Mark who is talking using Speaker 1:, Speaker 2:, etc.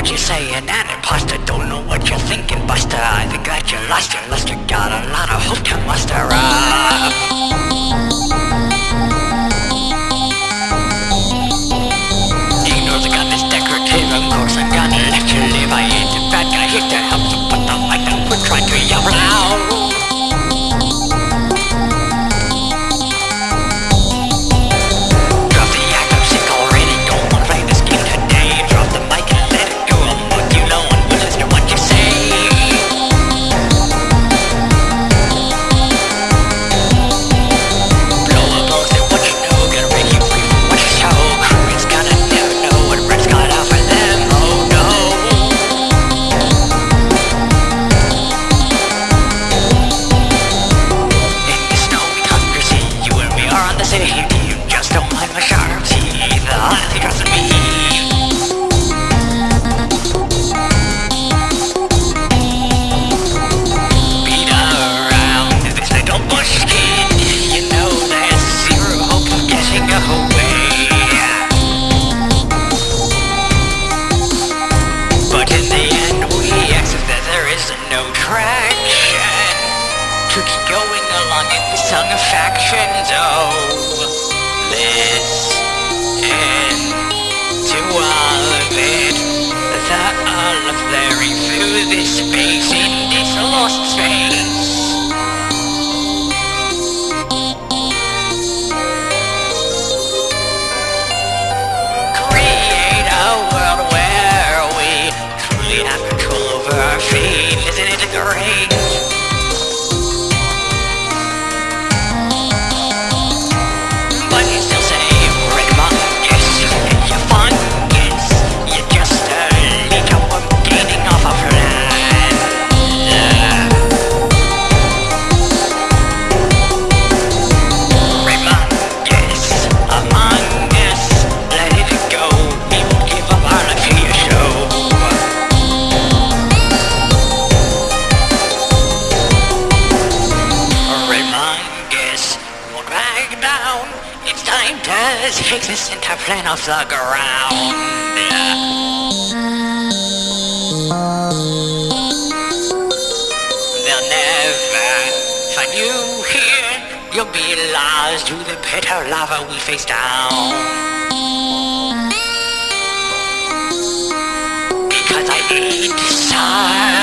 Speaker 1: what you're saying, an imposter Don't know what you're thinking, buster. I think got you lost your lost. You Got a lot of hope to muster up. Ignore the goddess decorative emotion. Tongue satisfaction though. Listen to all of it, that all of their review this space. It's time to take this center plane off the ground. They'll never find you here. You'll be lost to the bitter lava we face down. Because I need to start.